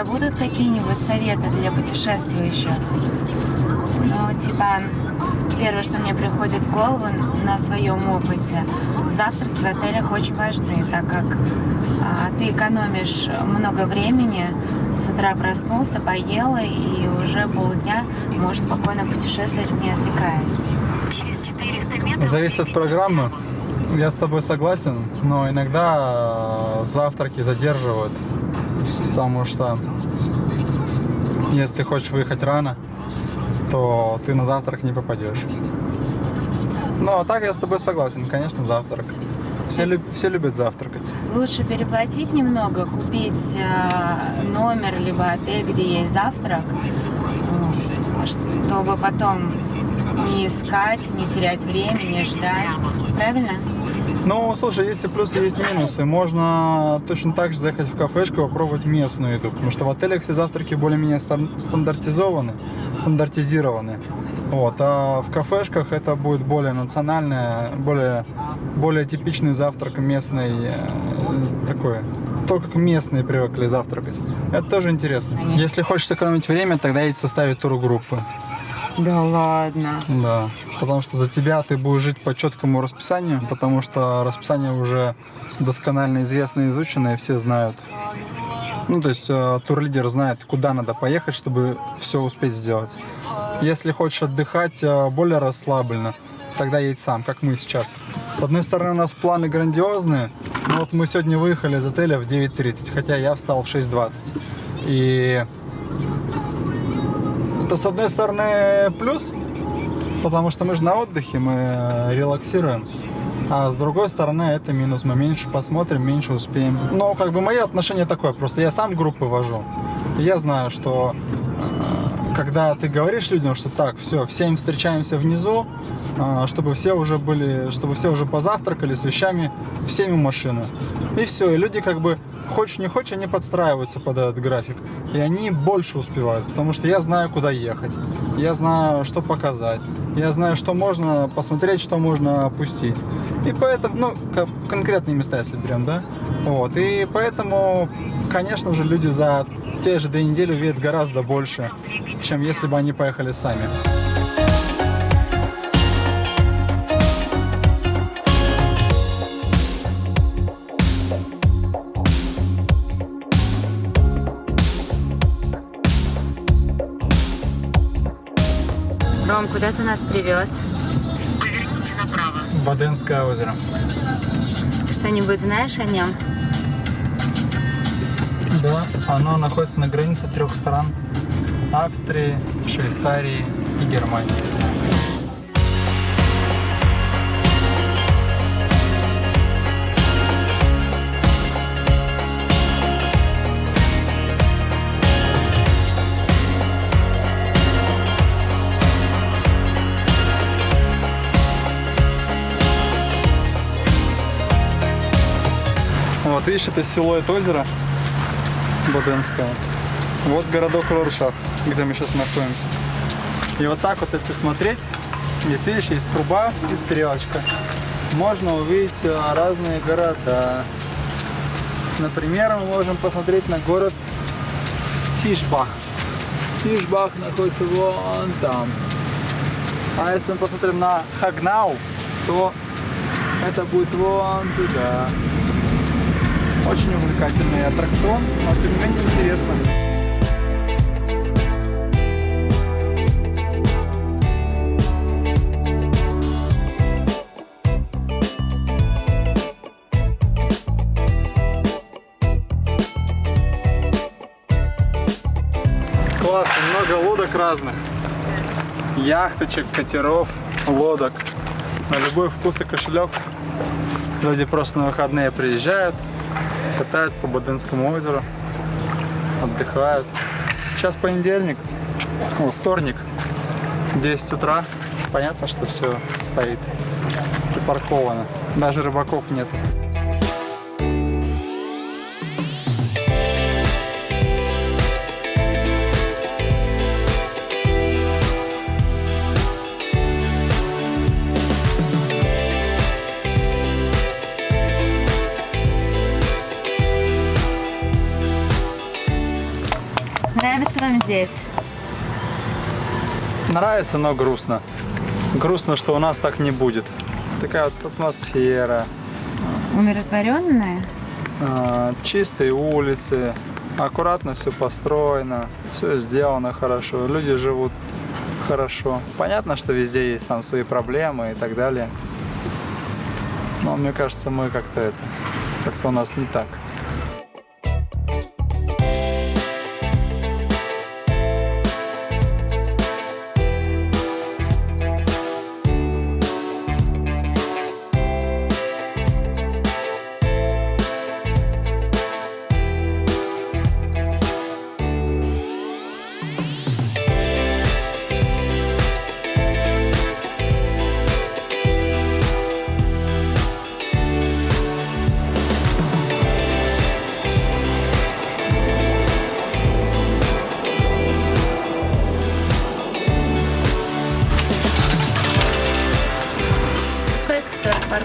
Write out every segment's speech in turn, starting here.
тебя будут какие-нибудь советы для путешествующих? Ну, типа, первое, что мне приходит в голову на своем опыте, завтраки в отелях очень важны, так как а, ты экономишь много времени, с утра проснулся, поел и уже полдня можешь спокойно путешествовать, не отвлекаясь. Через 400 метров... Зависит от программы. Я с тобой согласен, но иногда э, завтраки задерживают, потому что если ты хочешь выехать рано, то ты на завтрак не попадешь. Ну, а так я с тобой согласен, конечно, завтрак. Все, люб- все любят завтракать. Лучше переплатить немного, купить э, номер либо отель, где есть завтрак, чтобы потом не искать, не терять время, не ждать. Правильно? Ну, слушай, есть и плюсы, есть минусы. Можно точно так же заехать в кафешку и попробовать местную еду, потому что в отелях все завтраки более-менее стандартизованы, стандартизированы. Вот, а в кафешках это будет более национальное, более, более типичный завтрак местный, э, такой, то, как местные привыкли завтракать. Это тоже интересно. Если хочешь сэкономить время, тогда есть составить тургруппы. Да ладно. Да, потому что за тебя ты будешь жить по четкому расписанию, потому что расписание уже досконально известно изучено, и все знают. Ну, то есть э, турлидер знает, куда надо поехать, чтобы все успеть сделать. Если хочешь отдыхать э, более расслабленно, тогда едь сам, как мы сейчас. С одной стороны, у нас планы грандиозные, но вот мы сегодня выехали из отеля в 9.30, хотя я встал в 6.20. И это, с одной стороны, плюс, потому что мы же на отдыхе, мы э, релаксируем. А с другой стороны, это минус. Мы меньше посмотрим, меньше успеем. Но как бы мое отношение такое. Просто я сам группы вожу. Я знаю, что э, когда ты говоришь людям, что так, все, в 7 встречаемся внизу, э, чтобы все уже были, чтобы все уже позавтракали с вещами, в 7 у машины. И все, и люди как бы хочешь не хочешь, они подстраиваются под этот график. И они больше успевают, потому что я знаю, куда ехать. Я знаю, что показать. Я знаю, что можно посмотреть, что можно опустить. И поэтому, ну, конкретные места, если берем, да? Вот. И поэтому, конечно же, люди за те же две недели увидят гораздо больше, чем если бы они поехали сами. Куда ты нас привез? Поверните направо. Баденское озеро. Что-нибудь знаешь о нем? Да, оно находится на границе трех стран. Австрии, Швейцарии и Германии. Вот видишь, это силуэт озера Боденского. Вот городок Роршах, где мы сейчас находимся. И вот так вот, если смотреть, здесь видишь, есть труба и стрелочка. Можно увидеть а, разные города. Например, мы можем посмотреть на город Фишбах. Фишбах находится вон там. А если мы посмотрим на Хагнау, то это будет вон туда. Очень увлекательный аттракцион, но тем не менее интересно. Классно, много лодок разных. Яхточек, катеров, лодок. На любой вкус и кошелек. Люди просто на выходные приезжают, катаются по Боденскому озеру, отдыхают. Сейчас понедельник, о, вторник, 10 утра. Понятно, что все стоит припарковано. Даже рыбаков нет. Здесь? Нравится, но грустно. Грустно, что у нас так не будет. Такая вот атмосфера, Умиротворенная? а, чистые улицы, аккуратно все построено, все сделано хорошо, люди живут хорошо. Понятно, что везде есть там свои проблемы и так далее. Но мне кажется, мы как-то это, как-то у нас не так.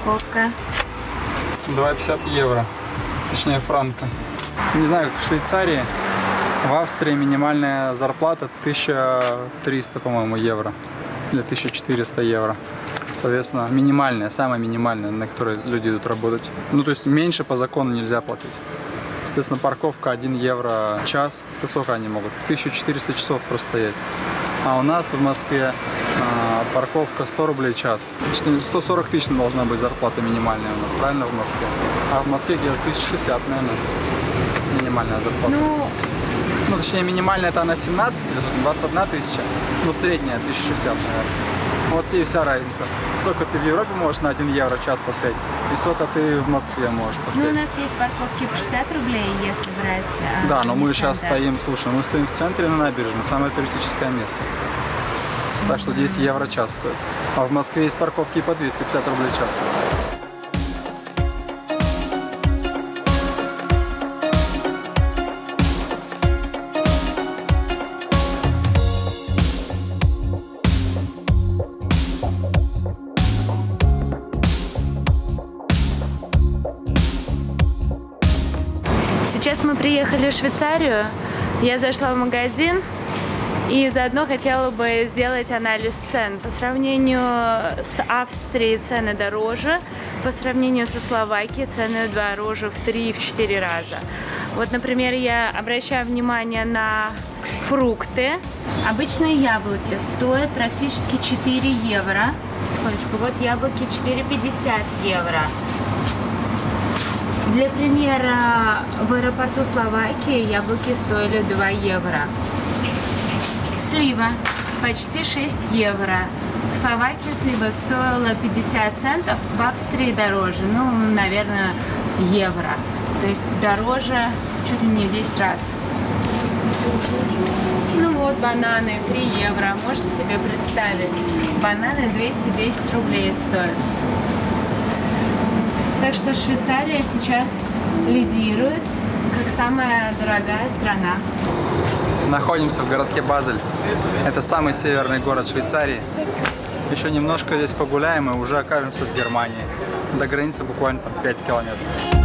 Стоит парковка? 2,50 евро, точнее франка. Не знаю, как в Швейцарии, в Австрии минимальная зарплата 1300, по-моему, евро. Или 1400 евро. Соответственно, минимальная, самая минимальная, на которой люди идут работать. Ну, то есть меньше по закону нельзя платить. Соответственно, парковка 1 евро час. Это сколько они могут? 1400 часов простоять. А у нас в Москве а, парковка 100 рублей в час. Точнее, 140 тысяч должна быть зарплата минимальная у нас, правильно, в Москве? А в Москве где-то 1060, наверное, минимальная зарплата. Ну, Ну, точнее, минимальная это она 17 или сколько, 21 тысяча, но средняя 1060, наверное. Вот и вся разница. Сколько ты в Европе можешь на 1 евро час поставить, и сколько ты в Москве можешь ну, у поставить. нас есть парковки по 60 рублей, если брать. а, Да, но мы сейчас центр. стоим, слушай, мы стоим в центре на набережной, самое туристическое место. Так что 10 евро час стоит. А в Москве есть парковки по 250 рублей час. В Швейцарию. Я зашла в магазин и заодно хотела бы сделать анализ цен. По сравнению с Австрией цены дороже, по сравнению со Словакией цены дороже в 3-4 раза. Вот, например, я обращаю внимание на фрукты. Обычные яблоки стоят практически 4 евро. Секундочку, вот яблоки 4,50 евро. Для примера, в аэропорту Словакии яблоки стоили 2 евро. Слива почти 6 евро. В Словакии слива стоила 50 центов, в Австрии дороже, ну, наверное, евро. То есть дороже чуть ли не в 10 раз. Ну вот, бананы 3 евро. Можете себе представить? Бананы 210 рублей стоят. Так что Швейцария сейчас лидирует как самая дорогая страна. Находимся в городке Базель. Это самый северный город Швейцарии. Еще немножко здесь погуляем и уже окажемся в Германии. До границы буквально там 5 километров.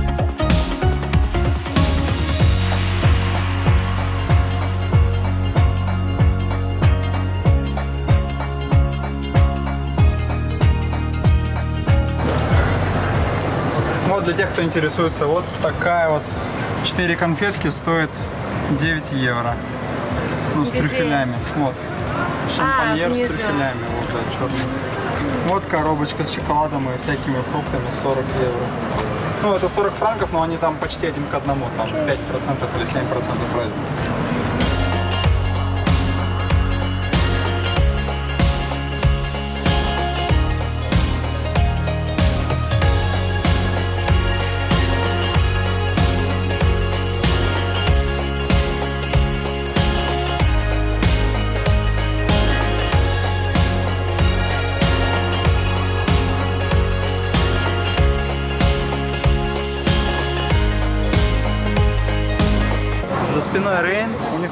Вот для тех, кто интересуется, вот такая вот 4 конфетки стоит 9 евро. Ну, с Где? трюфелями. Вот. Шампаньер с внизу. трюфелями. Вот, да, черный. Вот коробочка с шоколадом и всякими фруктами 40 евро. Ну, это 40 франков, но они там почти один к одному. Там 5% или 7% разницы.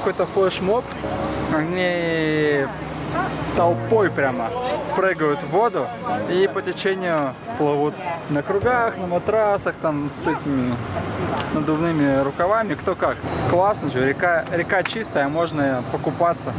Какой-то флешмоб. Они толпой прямо прыгают в воду и по течению плывут на кругах, на матрасах, там с этими надувными рукавами, кто как. Классно, что река, река чистая, можно покупаться.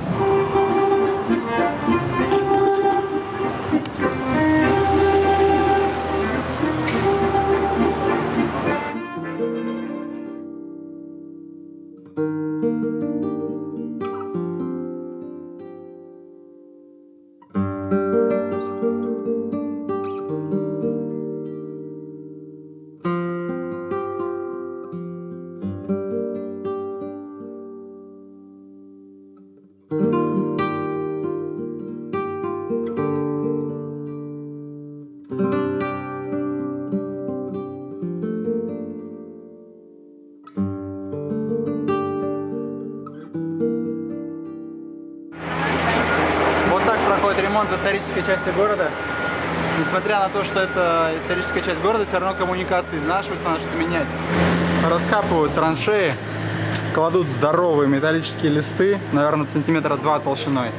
Ремонт в исторической части города. Несмотря на то, что это историческая часть города, все равно коммуникации изнашиваются, надо что-то менять. Раскапывают траншеи, кладут здоровые металлические листы, наверное, сантиметра два толщиной.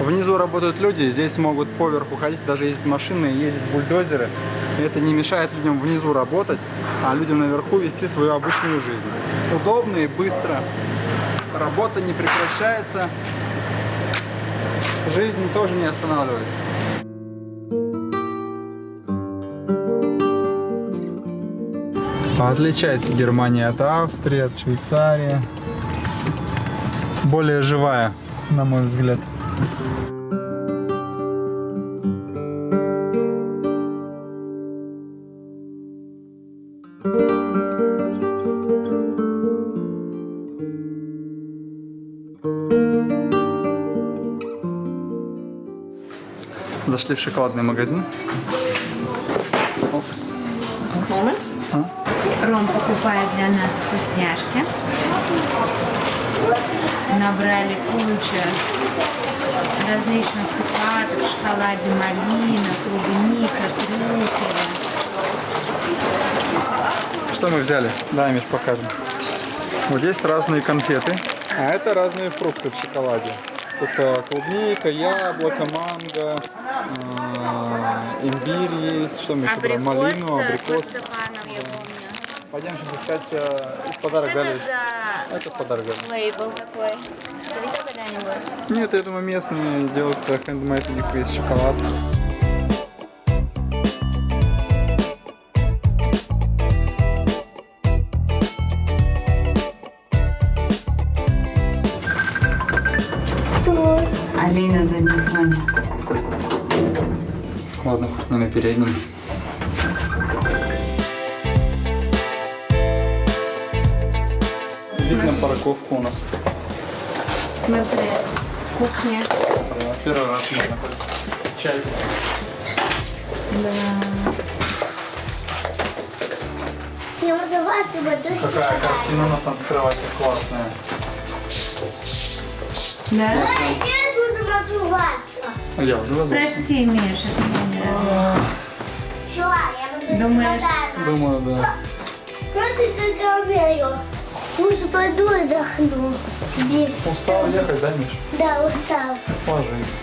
Внизу работают люди, здесь могут поверху ходить, даже ездят машины, ездят бульдозеры. Это не мешает людям внизу работать, а людям наверху вести свою обычную жизнь. Удобно и быстро. Работа не прекращается, жизнь тоже не останавливается. Отличается Германия от Австрии, от Швейцарии. Более живая, на мой взгляд. Зашли в шоколадный магазин. Опс. Ром покупает для нас вкусняшки. Набрали кучу различных цукатов, в шоколаде малина, клубника, трюфеля. Что мы взяли? Да, Миш, покажем. Вот есть разные конфеты, а это разные фрукты в шоколаде. Тут а, клубника, яблоко, манго, а, имбирь есть, что мы еще брали? Малину, с абрикос. марципаном, я помню. Пойдем сейчас искать а, в подарок Что дали. это за Это подарок дали. лейбл такой? Ты видел когда-нибудь? Нет, я думаю, местные делают э, хендмейд, у них есть шоколад. Алина на заднем фоне. Ладно, хоть не на переднем. Действительно парковка у нас. Смотри, кухня. Первый раз можно. Чай. Да. Я дочь. Какая картина у нас над кроватью классная. Да? Я буду называться. Я уже забыл. Прости, Миша, это я не разумею. Что? Я буду Думаешь? Думаю, да. Просто как умею. Лучше пойду отдохну. Здесь. Устал ехать, да, Миш? Да, устал. Ложись.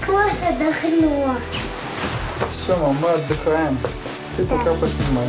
Как вас отдохнула. Все, мам, мы отдыхаем. Ты пока поснимай.